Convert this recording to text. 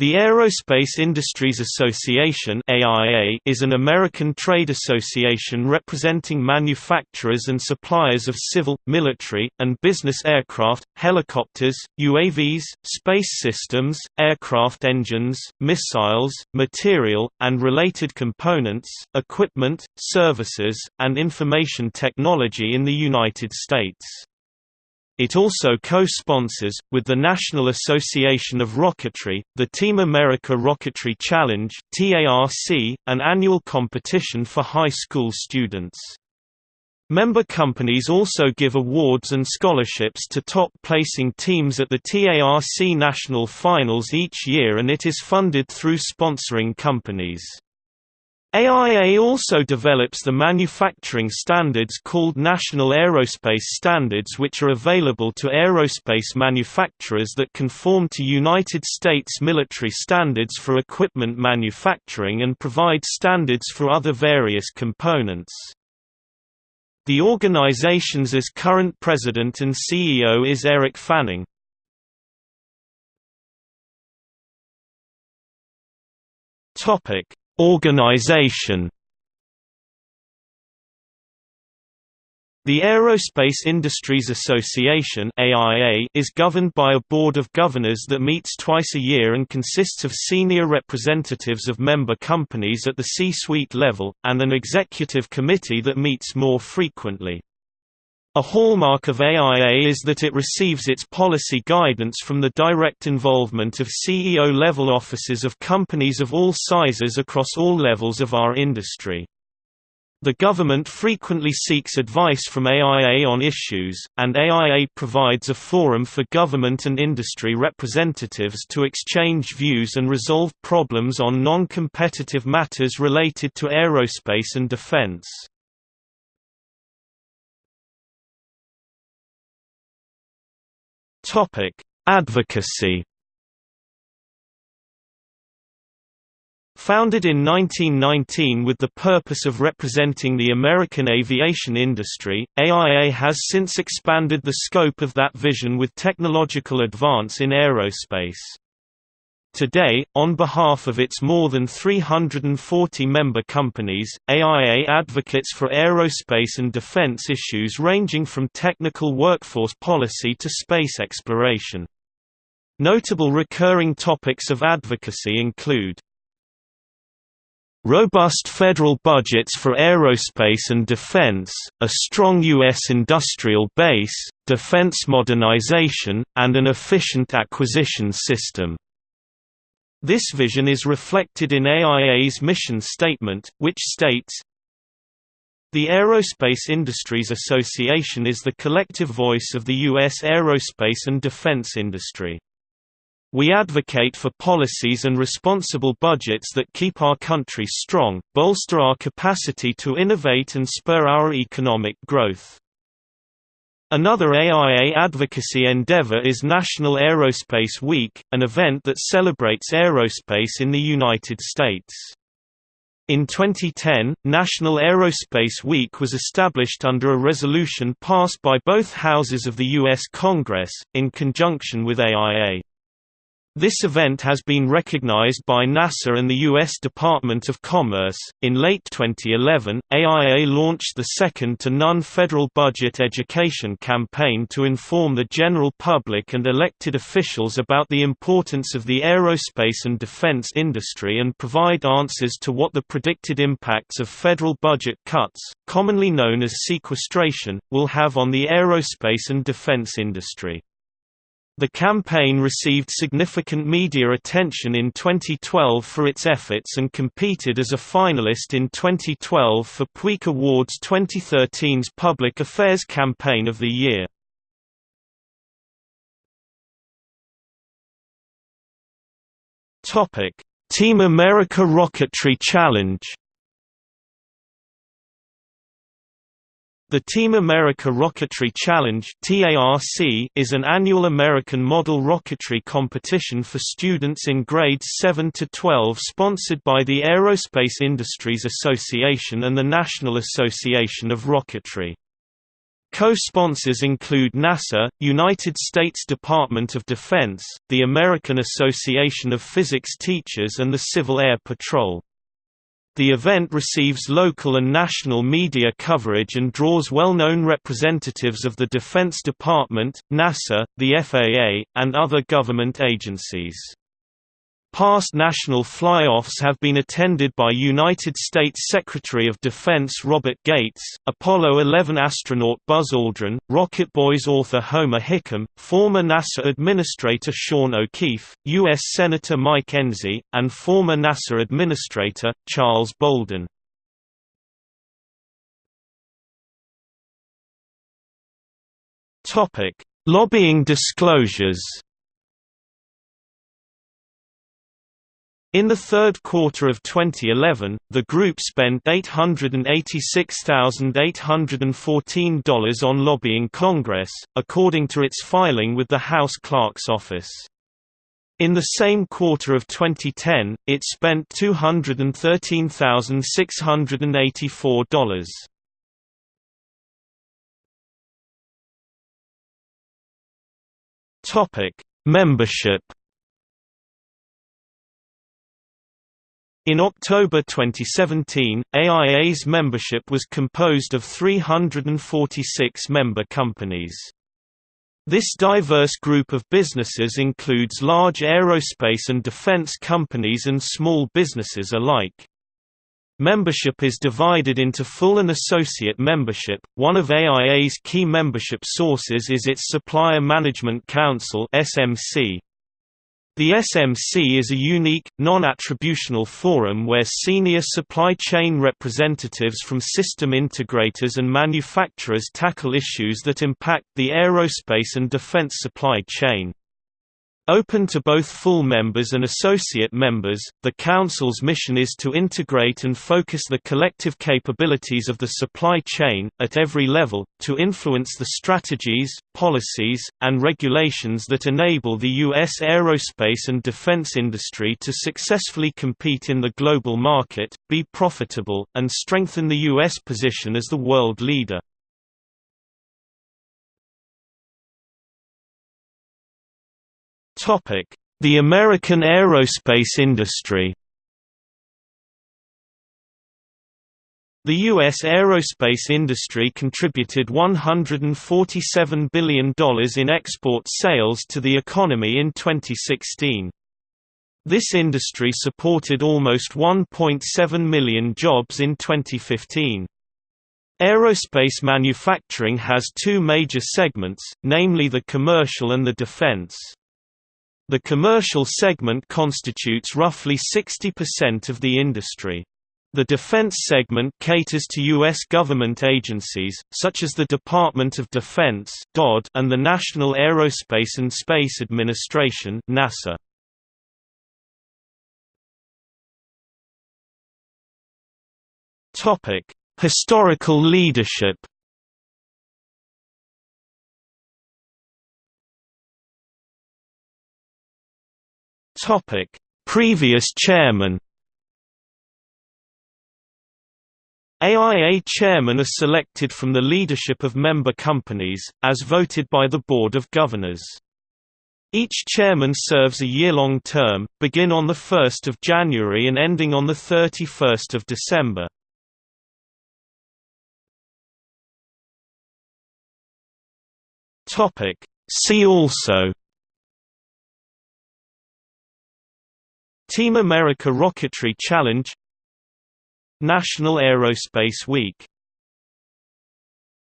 The Aerospace Industries Association (AIA) is an American trade association representing manufacturers and suppliers of civil, military, and business aircraft, helicopters, UAVs, space systems, aircraft engines, missiles, material, and related components, equipment, services, and information technology in the United States. It also co-sponsors, with the National Association of Rocketry, the Team America Rocketry Challenge an annual competition for high school students. Member companies also give awards and scholarships to top-placing teams at the TARC National Finals each year and it is funded through sponsoring companies. AIA also develops the manufacturing standards called National Aerospace Standards which are available to aerospace manufacturers that conform to United States military standards for equipment manufacturing and provide standards for other various components. The organization's current president and CEO is Eric Fanning. Topic Organization The Aerospace Industries Association (AIA) is governed by a board of governors that meets twice a year and consists of senior representatives of member companies at the C-suite level and an executive committee that meets more frequently. A hallmark of AIA is that it receives its policy guidance from the direct involvement of CEO-level offices of companies of all sizes across all levels of our industry. The government frequently seeks advice from AIA on issues, and AIA provides a forum for government and industry representatives to exchange views and resolve problems on non-competitive matters related to aerospace and defense. Topic: Advocacy. Founded in 1919 with the purpose of representing the American aviation industry, AIA has since expanded the scope of that vision with technological advance in aerospace. Today, on behalf of its more than 340 member companies, AIA advocates for aerospace and defense issues ranging from technical workforce policy to space exploration. Notable recurring topics of advocacy include Robust federal budgets for aerospace and defense, a strong U.S. industrial base, defense modernization, and an efficient acquisition system. This vision is reflected in AIA's mission statement, which states, The Aerospace Industries Association is the collective voice of the U.S. aerospace and defense industry. We advocate for policies and responsible budgets that keep our country strong, bolster our capacity to innovate and spur our economic growth. Another AIA advocacy endeavor is National Aerospace Week, an event that celebrates aerospace in the United States. In 2010, National Aerospace Week was established under a resolution passed by both houses of the U.S. Congress, in conjunction with AIA. This event has been recognized by NASA and the U.S. Department of Commerce. In late 2011, AIA launched the second to none federal budget education campaign to inform the general public and elected officials about the importance of the aerospace and defense industry and provide answers to what the predicted impacts of federal budget cuts, commonly known as sequestration, will have on the aerospace and defense industry. The campaign received significant media attention in 2012 for its efforts and competed as a finalist in 2012 for PRWeek Awards 2013's Public Affairs Campaign of the Year. Team America Rocketry Challenge The Team America Rocketry Challenge is an annual American model rocketry competition for students in grades 7 to 12 sponsored by the Aerospace Industries Association and the National Association of Rocketry. Co-sponsors include NASA, United States Department of Defense, the American Association of Physics Teachers and the Civil Air Patrol. The event receives local and national media coverage and draws well-known representatives of the Defense Department, NASA, the FAA, and other government agencies. Past national fly-offs have been attended by United States Secretary of Defense Robert Gates, Apollo 11 astronaut Buzz Aldrin, Rocket Boys author Homer Hickam, former NASA Administrator Sean O'Keefe, U.S. Senator Mike Enzi, and former NASA Administrator, Charles Bolden. Lobbying disclosures In the third quarter of 2011, the group spent $886,814 on lobbying Congress, according to its filing with the House Clerk's Office. In the same quarter of 2010, it spent $213,684. Topic: Membership In October 2017, AIA's membership was composed of 346 member companies. This diverse group of businesses includes large aerospace and defense companies and small businesses alike. Membership is divided into full and associate membership. One of AIA's key membership sources is its Supplier Management Council (SMC). The SMC is a unique, non-attributional forum where senior supply chain representatives from system integrators and manufacturers tackle issues that impact the aerospace and defense supply chain. Open to both full members and associate members, the Council's mission is to integrate and focus the collective capabilities of the supply chain, at every level, to influence the strategies, policies, and regulations that enable the U.S. aerospace and defense industry to successfully compete in the global market, be profitable, and strengthen the U.S. position as the world leader. The American aerospace industry The U.S. aerospace industry contributed $147 billion in export sales to the economy in 2016. This industry supported almost 1.7 million jobs in 2015. Aerospace manufacturing has two major segments, namely the commercial and the defense. The commercial segment constitutes roughly 60% of the industry. The defense segment caters to U.S. government agencies, such as the Department of Defense and the National Aerospace and Space Administration NASA. Historical leadership Topic: Previous chairman. AIA chairmen are selected from the leadership of member companies, as voted by the Board of Governors. Each chairman serves a year-long term, begin on 1 January and ending on 31 December. See also Team America Rocketry Challenge National Aerospace Week